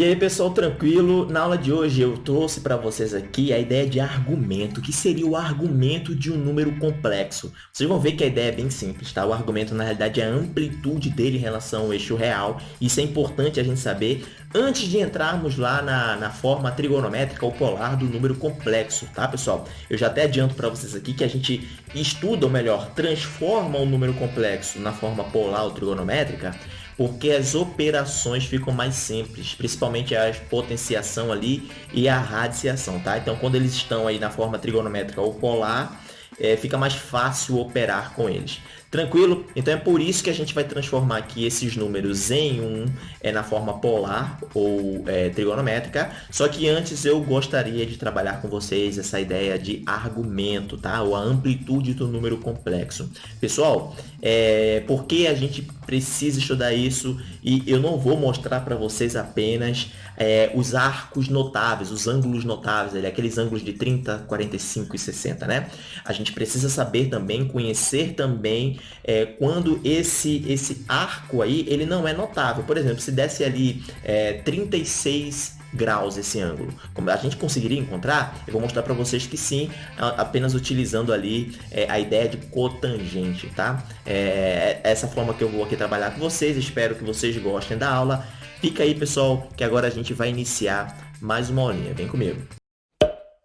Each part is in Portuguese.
E aí pessoal, tranquilo? Na aula de hoje eu trouxe para vocês aqui a ideia de argumento, que seria o argumento de um número complexo. Vocês vão ver que a ideia é bem simples, tá? O argumento na realidade é a amplitude dele em relação ao eixo real. Isso é importante a gente saber antes de entrarmos lá na, na forma trigonométrica ou polar do número complexo, tá pessoal? Eu já até adianto para vocês aqui que a gente estuda, ou melhor, transforma o número complexo na forma polar ou trigonométrica porque as operações ficam mais simples, principalmente a potenciação ali e a radiciação, tá? Então, quando eles estão aí na forma trigonométrica ou polar, é, fica mais fácil operar com eles. Tranquilo? Então é por isso que a gente vai transformar aqui esses números em um é, na forma polar ou é, trigonométrica. Só que antes eu gostaria de trabalhar com vocês essa ideia de argumento, tá? Ou a amplitude do número complexo. Pessoal, é, por que a gente precisa estudar isso? E eu não vou mostrar para vocês apenas é, os arcos notáveis, os ângulos notáveis, ali, aqueles ângulos de 30, 45 e 60, né? A gente precisa saber também, conhecer também é, quando esse, esse arco aí, ele não é notável. Por exemplo, se desse ali é, 36 graus esse ângulo. Como a gente conseguiria encontrar, eu vou mostrar para vocês que sim, apenas utilizando ali é, a ideia de cotangente, tá? É, essa forma que eu vou aqui trabalhar com vocês, espero que vocês gostem da aula. Fica aí, pessoal, que agora a gente vai iniciar mais uma aulinha. Vem comigo.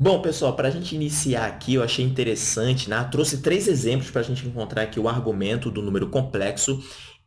Bom, pessoal, para a gente iniciar aqui, eu achei interessante, né? trouxe três exemplos para a gente encontrar aqui o argumento do número complexo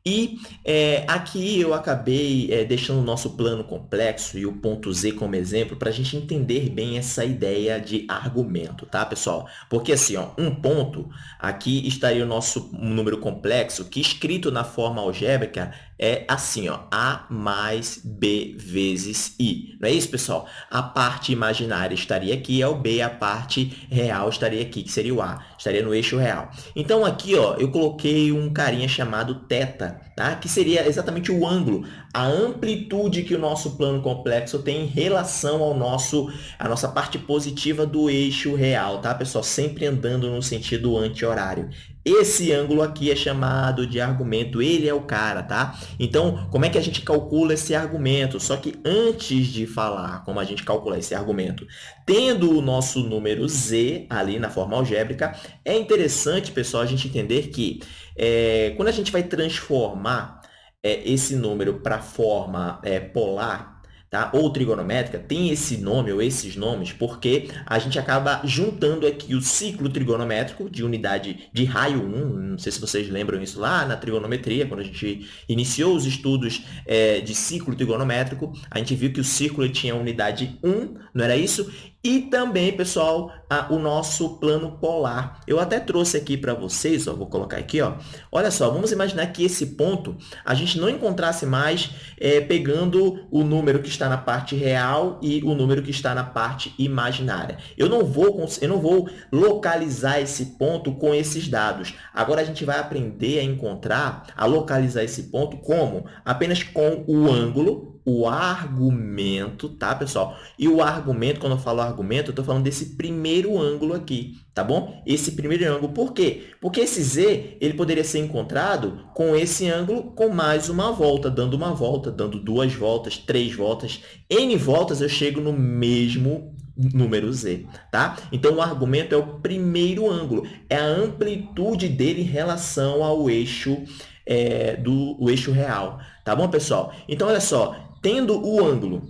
e é, aqui eu acabei é, deixando o nosso plano complexo e o ponto Z como exemplo para a gente entender bem essa ideia de argumento, tá, pessoal? Porque assim, ó, um ponto, aqui estaria o nosso número complexo, que escrito na forma algébrica é assim, ó, A mais B vezes I. Não é isso, pessoal? A parte imaginária estaria aqui, é o B, a parte real estaria aqui, que seria o A, estaria no eixo real. Então, aqui, ó, eu coloquei um carinha chamado θ, tá? que seria exatamente o ângulo, a amplitude que o nosso plano complexo tem em relação ao nosso, a nossa parte positiva do eixo real, tá, pessoal? Sempre andando no sentido anti-horário. Esse ângulo aqui é chamado de argumento, ele é o cara, tá? Então, como é que a gente calcula esse argumento? Só que antes de falar como a gente calcula esse argumento, tendo o nosso número z ali na forma algébrica, é interessante, pessoal, a gente entender que é, quando a gente vai transformar é, esse número para a forma é, polar, tá? ou trigonométrica, tem esse nome ou esses nomes porque a gente acaba juntando aqui o ciclo trigonométrico de unidade de raio 1, não sei se vocês lembram isso lá na trigonometria, quando a gente iniciou os estudos é, de ciclo trigonométrico, a gente viu que o círculo tinha unidade 1, não era isso? E também, pessoal, a, o nosso plano polar. Eu até trouxe aqui para vocês, ó, vou colocar aqui, ó. olha só, vamos imaginar que esse ponto a gente não encontrasse mais é, pegando o número que está na parte real e o número que está na parte imaginária. Eu não vou, eu não vou localizar esse ponto com esses dados. Agora, a gente vai aprender a encontrar, a localizar esse ponto como? Apenas com o ângulo o argumento, tá, pessoal? E o argumento, quando eu falo argumento, eu estou falando desse primeiro ângulo aqui, tá bom? Esse primeiro ângulo. Por quê? Porque esse z ele poderia ser encontrado com esse ângulo com mais uma volta, dando uma volta, dando duas voltas, três voltas. N voltas eu chego no mesmo número z, tá? Então, o argumento é o primeiro ângulo, é a amplitude dele em relação ao eixo, é, do eixo real, tá bom, pessoal? Então, olha só, tendo o ângulo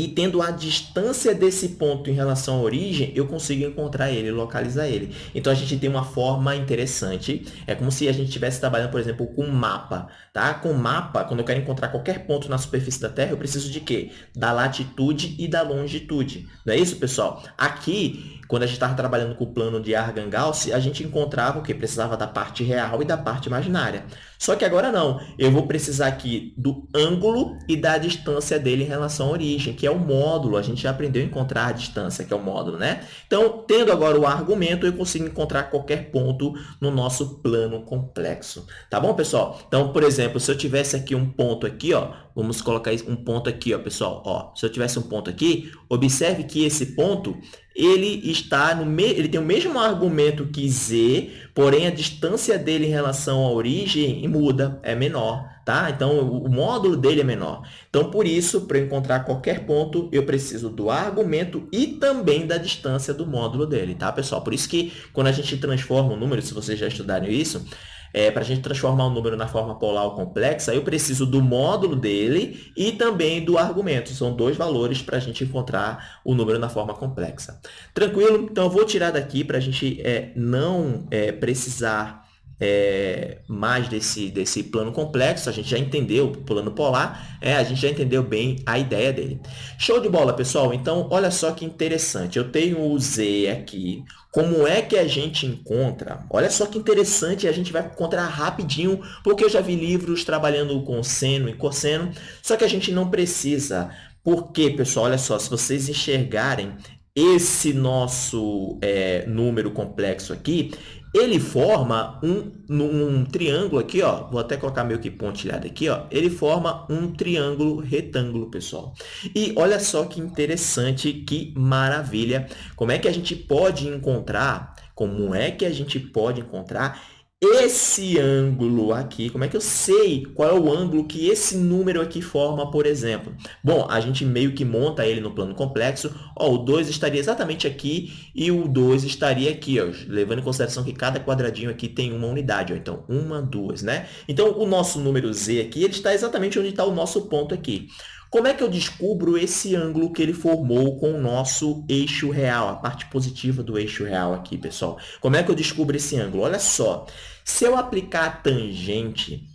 e tendo a distância desse ponto em relação à origem, eu consigo encontrar ele, localizar ele. Então, a gente tem uma forma interessante. É como se a gente estivesse trabalhando, por exemplo, com mapa. Tá? Com mapa, quando eu quero encontrar qualquer ponto na superfície da Terra, eu preciso de quê? Da latitude e da longitude. Não é isso, pessoal? Aqui, quando a gente estava trabalhando com o plano de Argand-Gauss, a gente encontrava o que? Precisava da parte real e da parte imaginária. Só que agora não. Eu vou precisar aqui do ângulo e da distância dele em relação à origem, que é o módulo. A gente já aprendeu a encontrar a distância, que é o módulo, né? Então, tendo agora o argumento, eu consigo encontrar qualquer ponto no nosso plano complexo. Tá bom, pessoal? Então, por exemplo, se eu tivesse aqui um ponto aqui, ó, vamos colocar um ponto aqui, ó, pessoal. Ó, se eu tivesse um ponto aqui, observe que esse ponto ele está no me... ele tem o mesmo argumento que z, porém a distância dele em relação à origem muda, é menor. Tá? Então, o módulo dele é menor. Então, por isso, para encontrar qualquer ponto, eu preciso do argumento e também da distância do módulo dele, tá, pessoal? Por isso que, quando a gente transforma um número, se vocês já estudaram isso, é, para a gente transformar um número na forma polar ou complexa, eu preciso do módulo dele e também do argumento. São dois valores para a gente encontrar o número na forma complexa. Tranquilo? Então, eu vou tirar daqui para a gente é, não é, precisar é, mais desse, desse plano complexo, a gente já entendeu o plano polar, é, a gente já entendeu bem a ideia dele. Show de bola, pessoal? Então, olha só que interessante. Eu tenho o Z aqui. Como é que a gente encontra? Olha só que interessante, a gente vai encontrar rapidinho, porque eu já vi livros trabalhando com seno e cosseno, só que a gente não precisa. Por quê, pessoal? Olha só, se vocês enxergarem esse nosso é, número complexo aqui, ele forma um, um, triângulo aqui, ó, vou até colocar meio que pontilhado aqui, ó, ele forma um triângulo retângulo, pessoal. E olha só que interessante, que maravilha, como é que a gente pode encontrar, como é que a gente pode encontrar esse ângulo aqui, como é que eu sei qual é o ângulo que esse número aqui forma, por exemplo? Bom, a gente meio que monta ele no plano complexo. Ó, o 2 estaria exatamente aqui e o 2 estaria aqui, ó, levando em consideração que cada quadradinho aqui tem uma unidade. Ó, então, uma, duas, né? Então, o nosso número z aqui ele está exatamente onde está o nosso ponto aqui. Como é que eu descubro esse ângulo que ele formou com o nosso eixo real, a parte positiva do eixo real aqui, pessoal? Como é que eu descubro esse ângulo? Olha só, se eu aplicar a tangente,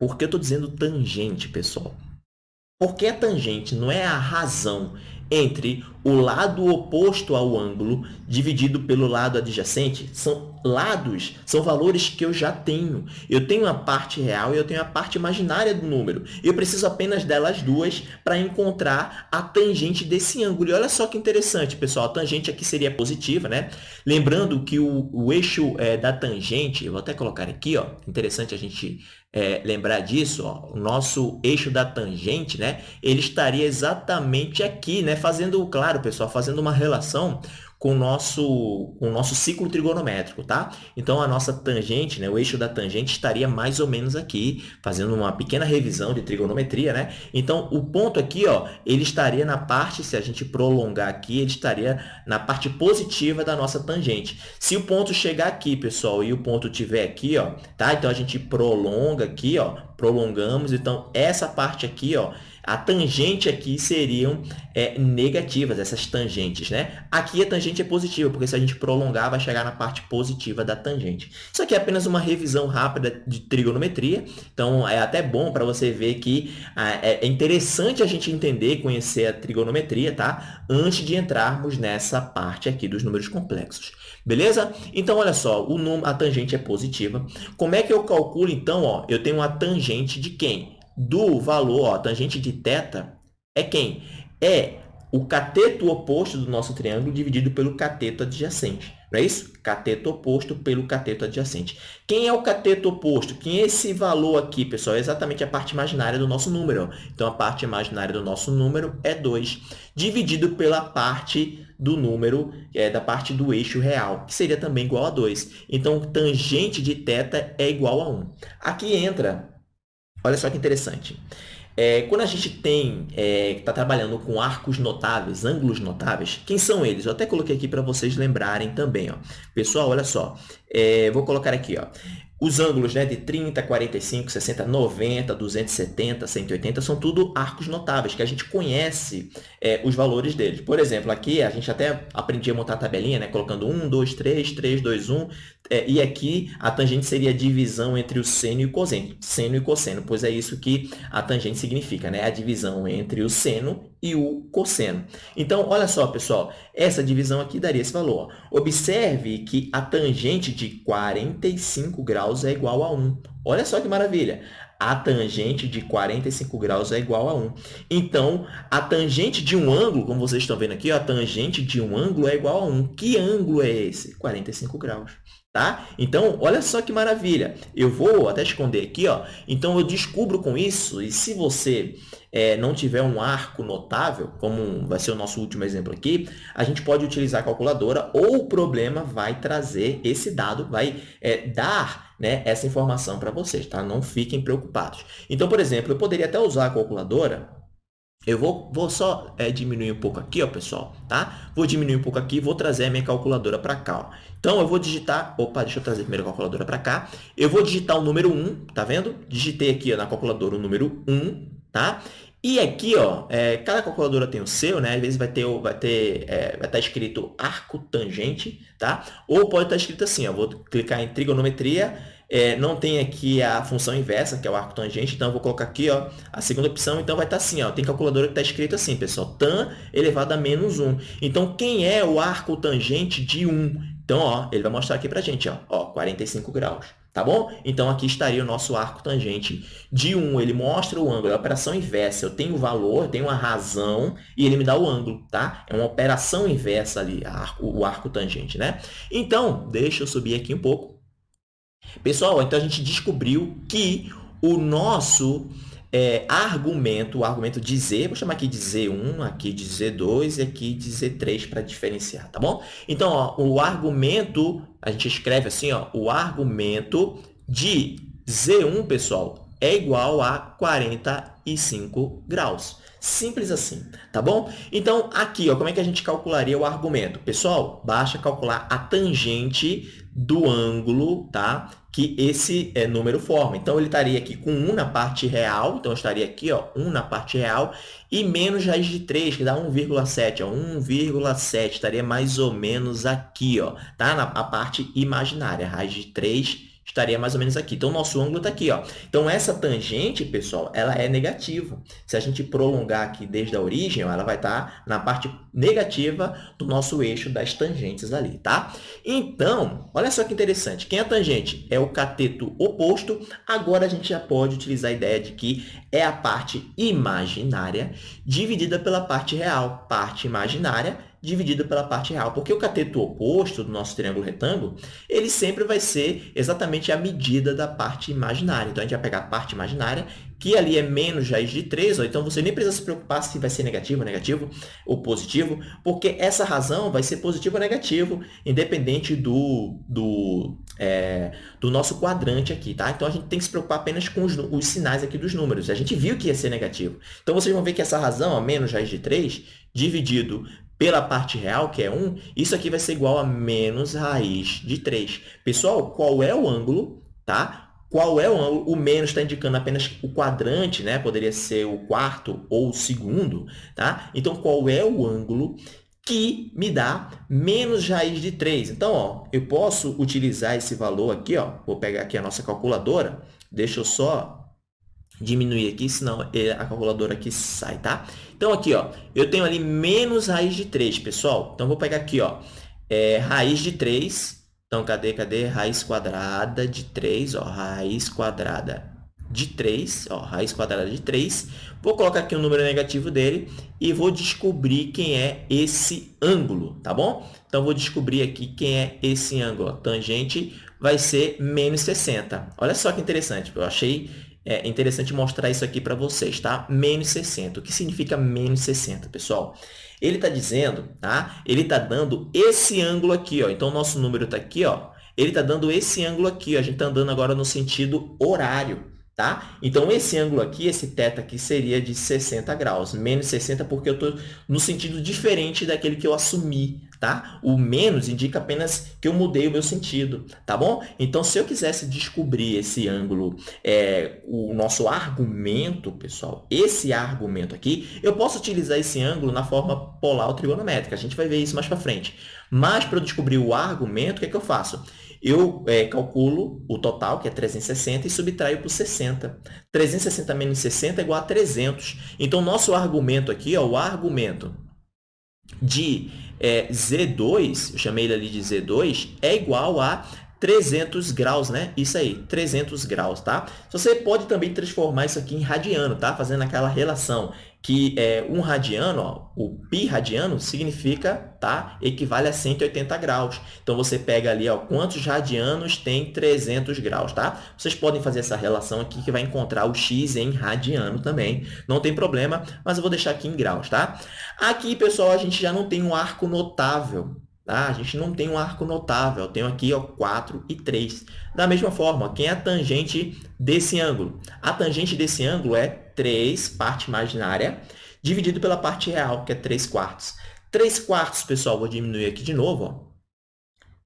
por que eu estou dizendo tangente, pessoal? Porque a tangente não é a razão entre o lado oposto ao ângulo dividido pelo lado adjacente. São lados, são valores que eu já tenho. Eu tenho a parte real e eu tenho a parte imaginária do número. Eu preciso apenas delas duas para encontrar a tangente desse ângulo. E olha só que interessante, pessoal. A tangente aqui seria positiva, né? Lembrando que o, o eixo é, da tangente, vou até colocar aqui, ó. Interessante a gente é, lembrar disso, ó, o nosso eixo da tangente, né, ele estaria exatamente aqui, né, fazendo, claro, pessoal, fazendo uma relação com o nosso, com o nosso ciclo trigonométrico, tá? Então, a nossa tangente, né, o eixo da tangente estaria mais ou menos aqui, fazendo uma pequena revisão de trigonometria, né? Então, o ponto aqui, ó, ele estaria na parte, se a gente prolongar aqui, ele estaria na parte positiva da nossa tangente. Se o ponto chegar aqui, pessoal, e o ponto tiver aqui, ó, tá? Então, a gente prolonga aqui, ó, prolongamos. Então, essa parte aqui, ó, a tangente aqui seriam é, negativas, essas tangentes, né? Aqui a tangente é positiva, porque se a gente prolongar, vai chegar na parte positiva da tangente. Isso aqui é apenas uma revisão rápida de trigonometria, então é até bom para você ver que ah, é, é interessante a gente entender, conhecer a trigonometria, tá? Antes de entrarmos nessa parte aqui dos números complexos. Beleza? Então, olha só, o a tangente é positiva. Como é que eu calculo, então? Ó, eu tenho uma tangente de quem? Do valor, ó, tangente de θ, é quem? É o cateto oposto do nosso triângulo dividido pelo cateto adjacente. Não é isso? Cateto oposto pelo cateto adjacente. Quem é o cateto oposto? Quem é esse valor aqui, pessoal? É exatamente a parte imaginária do nosso número. Então, a parte imaginária do nosso número é 2, dividido pela parte do número, é, da parte do eixo real, que seria também igual a 2. Então, tangente de θ é igual a 1. Aqui entra Olha só que interessante. É, quando a gente tem é, está trabalhando com arcos notáveis, ângulos notáveis, quem são eles? Eu até coloquei aqui para vocês lembrarem também. Ó. Pessoal, olha só. É, vou colocar aqui. Ó. Os ângulos né, de 30, 45, 60, 90, 270, 180 são tudo arcos notáveis, que a gente conhece é, os valores deles. Por exemplo, aqui a gente até aprendia a montar a tabelinha, né, colocando 1, 2, 3, 3, 2, 1. É, e aqui a tangente seria a divisão entre o seno e o cosseno, seno e cosseno, pois é isso que a tangente significa, né? a divisão entre o seno e o cosseno. Então, olha só, pessoal, essa divisão aqui daria esse valor. Observe que a tangente de 45 graus é igual a 1. Olha só que maravilha! A tangente de 45 graus é igual a 1. Então, a tangente de um ângulo, como vocês estão vendo aqui, a tangente de um ângulo é igual a 1. Que ângulo é esse? 45 graus. Tá? Então, olha só que maravilha. Eu vou até esconder aqui. Ó. Então, eu descubro com isso, e se você é, não tiver um arco notável, como vai ser o nosso último exemplo aqui, a gente pode utilizar a calculadora ou o problema vai trazer esse dado, vai é, dar né, essa informação para vocês. Tá? Não fiquem preocupados. Então, por exemplo, eu poderia até usar a calculadora eu vou, vou só é, diminuir um pouco aqui, ó, pessoal, tá? Vou diminuir um pouco aqui, vou trazer a minha calculadora para cá, ó. Então, eu vou digitar... Opa, deixa eu trazer primeiro a calculadora para cá. Eu vou digitar o número 1, tá vendo? Digitei aqui ó, na calculadora o número 1, tá? E aqui, ó, é, cada calculadora tem o seu, né? Às vezes vai ter, vai ter, é, vai estar tá escrito arco tangente, tá? Ou pode estar tá escrito assim, ó, vou clicar em trigonometria, é, não tem aqui a função inversa, que é o arco tangente, então eu vou colocar aqui ó, a segunda opção, então vai estar tá assim, ó, tem calculadora que está escrito assim, pessoal, tan elevado a menos 1. Então, quem é o arco tangente de 1? Então, ó, ele vai mostrar aqui para a gente, ó, ó, 45 graus. Tá bom? Então, aqui estaria o nosso arco tangente de 1. Ele mostra o ângulo, é a operação inversa. Eu tenho o valor, eu tenho a razão e ele me dá o ângulo, tá? É uma operação inversa ali, o arco tangente, né? Então, deixa eu subir aqui um pouco. Pessoal, então a gente descobriu que o nosso é, argumento, o argumento de Z, vou chamar aqui de Z1, aqui de Z2 e aqui de Z3 para diferenciar, tá bom? Então, ó, o argumento, a gente escreve assim, ó, o argumento de Z1, pessoal, é igual a 45 graus. Simples assim, tá bom? Então, aqui, ó, como é que a gente calcularia o argumento? Pessoal, basta calcular a tangente do ângulo tá? que esse é, número forma. Então, ele estaria aqui com 1 na parte real, então, estaria aqui, ó, 1 na parte real, e menos raiz de 3, que dá 1,7, 1,7, estaria mais ou menos aqui, ó, tá? na parte imaginária, raiz de 3 estaria mais ou menos aqui. Então, o nosso ângulo está aqui. Ó. Então, essa tangente, pessoal, ela é negativa. Se a gente prolongar aqui desde a origem, ela vai estar tá na parte negativa do nosso eixo das tangentes ali, tá? Então, olha só que interessante. Quem é a tangente? É o cateto oposto. Agora, a gente já pode utilizar a ideia de que é a parte imaginária dividida pela parte real. Parte imaginária dividido pela parte real. Porque o cateto oposto do nosso triângulo retângulo, ele sempre vai ser exatamente a medida da parte imaginária. Então, a gente vai pegar a parte imaginária, que ali é menos raiz de 3, ó, então você nem precisa se preocupar se vai ser negativo, negativo ou positivo, porque essa razão vai ser positivo ou negativo, independente do, do, é, do nosso quadrante aqui, tá? Então, a gente tem que se preocupar apenas com os, os sinais aqui dos números. A gente viu que ia ser negativo. Então, vocês vão ver que essa razão, ó, menos raiz de 3, dividido pela parte real, que é 1, isso aqui vai ser igual a menos raiz de 3. Pessoal, qual é o ângulo? Tá? Qual é o ângulo? O menos está indicando apenas o quadrante, né? poderia ser o quarto ou o segundo. Tá? Então, qual é o ângulo que me dá menos raiz de 3? Então, ó, eu posso utilizar esse valor aqui. Ó, vou pegar aqui a nossa calculadora. Deixa eu só diminuir aqui, senão a calculadora aqui sai, tá? Então, aqui, ó, eu tenho ali menos raiz de 3, pessoal. Então, vou pegar aqui, ó, é, raiz de 3. Então, cadê, cadê? Raiz quadrada de 3, ó, raiz quadrada de 3, ó, raiz quadrada de 3. Vou colocar aqui o número negativo dele e vou descobrir quem é esse ângulo, tá bom? Então, vou descobrir aqui quem é esse ângulo. Ó. Tangente vai ser menos 60. Olha só que interessante, eu achei é interessante mostrar isso aqui para vocês, tá? Menos 60. O que significa menos 60, pessoal? Ele está dizendo, tá? Ele está dando esse ângulo aqui, ó. Então, o nosso número está aqui, ó. Ele está dando esse ângulo aqui, ó. A gente está andando agora no sentido horário, tá? Então, esse ângulo aqui, esse θ aqui, seria de 60 graus. Menos 60 porque eu estou no sentido diferente daquele que eu assumi, tá? O menos indica apenas que eu mudei o meu sentido, tá bom? Então, se eu quisesse descobrir esse ângulo, é, o nosso argumento, pessoal, esse argumento aqui, eu posso utilizar esse ângulo na forma polar ou trigonométrica. A gente vai ver isso mais para frente. Mas, para eu descobrir o argumento, o que, é que eu faço? Eu é, calculo o total, que é 360, e subtraio por 60. 360 menos 60 é igual a 300. Então, nosso argumento aqui, ó, o argumento de é, Z2, eu chamei ele ali de Z2, é igual a 300 graus, né? Isso aí, 300 graus, tá? Você pode também transformar isso aqui em radiano, tá? Fazendo aquela relação que é, um radiano, ó, o pi radiano, significa, tá? Equivale a 180 graus. Então, você pega ali, ó, quantos radianos tem 300 graus, tá? Vocês podem fazer essa relação aqui, que vai encontrar o x em radiano também. Não tem problema, mas eu vou deixar aqui em graus, tá? Aqui, pessoal, a gente já não tem um arco notável, Tá? A gente não tem um arco notável. Eu tenho aqui ó, 4 e 3. Da mesma forma, quem é a tangente desse ângulo? A tangente desse ângulo é 3, parte imaginária, dividido pela parte real, que é 3 quartos. 3 quartos, pessoal, vou diminuir aqui de novo. Ó.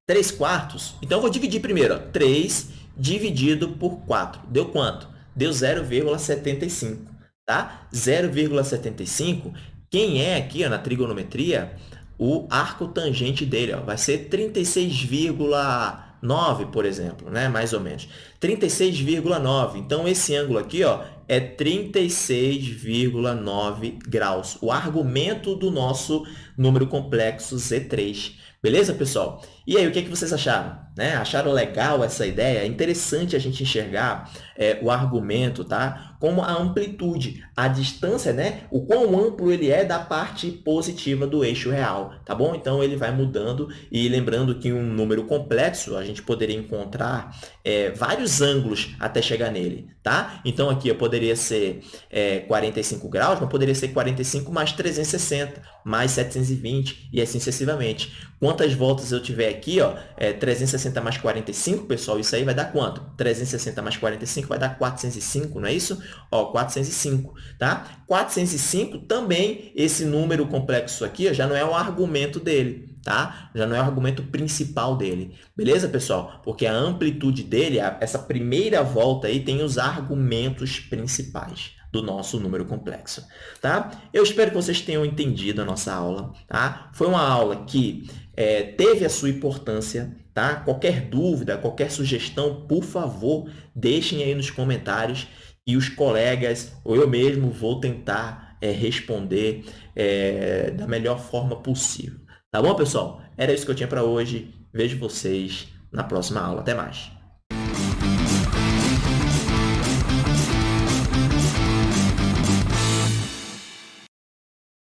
3 quartos. Então, eu vou dividir primeiro. Ó. 3 dividido por 4. Deu quanto? Deu 0,75. Tá? 0,75. Quem é aqui ó, na trigonometria o arco tangente dele. Ó, vai ser 36,9, por exemplo, né? mais ou menos. 36,9. Então, esse ângulo aqui ó, é 36,9 graus. O argumento do nosso número complexo Z3. Beleza, pessoal? E aí, o que, é que vocês acharam? Né? Acharam legal essa ideia? É interessante a gente enxergar é, o argumento tá? como a amplitude, a distância, né? o quão amplo ele é da parte positiva do eixo real. Tá bom? Então, ele vai mudando e lembrando que um número complexo, a gente poderia encontrar é, vários ângulos até chegar nele. Tá? Então, aqui eu poderia ser é, 45 graus, mas poderia ser 45 mais 360, mais 720 e assim sucessivamente. Quantas voltas eu tiver aqui, ó, é 360 mais 45, pessoal, isso aí vai dar quanto? 360 mais 45 vai dar 405, não é isso? Ó, 405, tá? 405 também, esse número complexo aqui ó, já não é o argumento dele, tá? Já não é o argumento principal dele. Beleza, pessoal? Porque a amplitude dele, essa primeira volta aí, tem os argumentos principais do nosso número complexo, tá? Eu espero que vocês tenham entendido a nossa aula, tá? Foi uma aula que é, teve a sua importância, tá? Qualquer dúvida, qualquer sugestão, por favor, deixem aí nos comentários e os colegas ou eu mesmo vou tentar é, responder é, da melhor forma possível. Tá bom, pessoal? Era isso que eu tinha para hoje. Vejo vocês na próxima aula. Até mais!